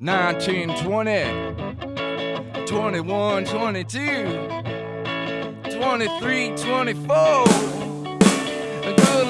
19, 20, 21, 22, 23, 24. Good